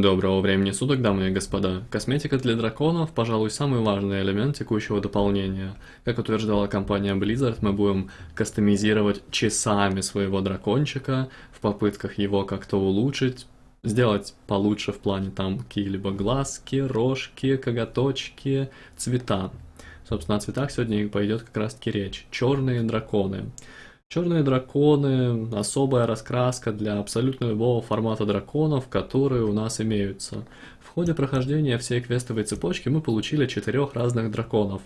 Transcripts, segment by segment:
Доброго времени суток, дамы и господа. Косметика для драконов, пожалуй, самый важный элемент текущего дополнения. Как утверждала компания Blizzard, мы будем кастомизировать часами своего дракончика в попытках его как-то улучшить, сделать получше в плане там какие-либо глазки, рожки, коготочки, цвета. Собственно, о цветах сегодня пойдет как раз таки речь. Черные драконы. Черные драконы, особая раскраска для абсолютно любого формата драконов, которые у нас имеются. В ходе прохождения всей квестовой цепочки мы получили четырех разных драконов.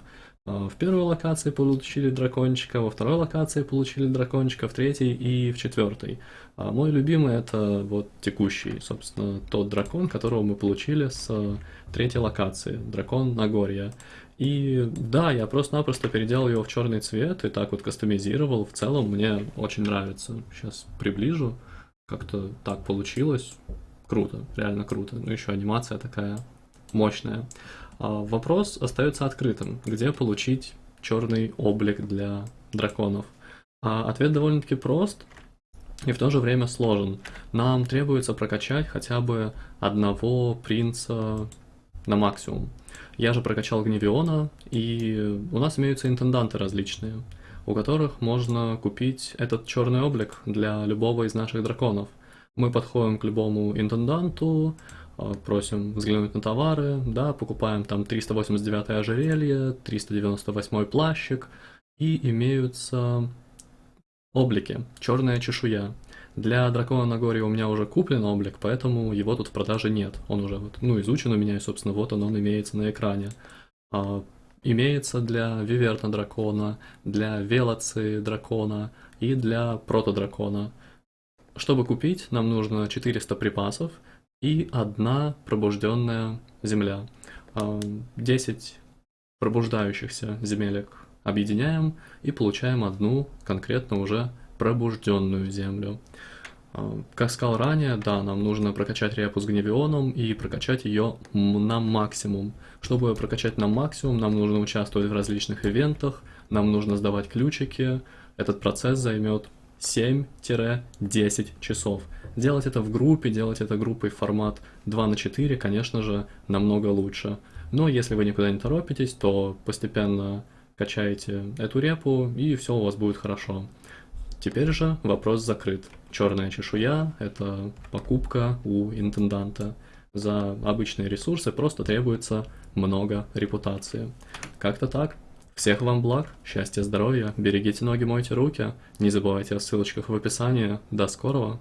А, в первой локации получили дракончика, во второй локации получили дракончика, в третьей и в четвертой. А мой любимый это вот текущий, собственно, тот дракон, которого мы получили с третьей локации, дракон Нагорья. И да, я просто-напросто переделал его в черный цвет и так вот кастомизировал. В целом мне очень нравится. Сейчас приближу. Как-то так получилось. Круто, реально круто. Ну еще анимация такая мощная. А вопрос остается открытым. Где получить черный облик для драконов? А ответ довольно-таки прост и в то же время сложен. Нам требуется прокачать хотя бы одного принца на максимум. Я же прокачал Гневиона, и у нас имеются интенданты различные, у которых можно купить этот черный облик для любого из наших драконов. Мы подходим к любому интенданту, а, просим взглянуть на товары, да, покупаем там 389 ожерелье, 398 плащик, и имеются облики, черная чешуя. Для Дракона Нагорья у меня уже куплен облик, поэтому его тут в продаже нет. Он уже вот, ну, изучен у меня, и, собственно, вот он, он имеется на экране. А, имеется для Виверна Дракона, для Велоци Дракона и для Протодракона. Чтобы купить, нам нужно 400 припасов и одна пробужденная земля. 10 а, пробуждающихся земелек объединяем и получаем одну конкретно уже пробужденную землю. А, как сказал ранее, да, нам нужно прокачать репу с гневионом и прокачать ее на максимум. Чтобы ее прокачать на максимум, нам нужно участвовать в различных ивентах, нам нужно сдавать ключики. Этот процесс займет 7-10 часов. Делать это в группе, делать это группой формат 2 на 4, конечно же, намного лучше. Но если вы никуда не торопитесь, то постепенно качаете эту репу, и все у вас будет хорошо. Теперь же вопрос закрыт. Черная чешуя – это покупка у интенданта. За обычные ресурсы просто требуется много репутации. Как-то так. Всех вам благ, счастья, здоровья, берегите ноги, мойте руки. Не забывайте о ссылочках в описании. До скорого!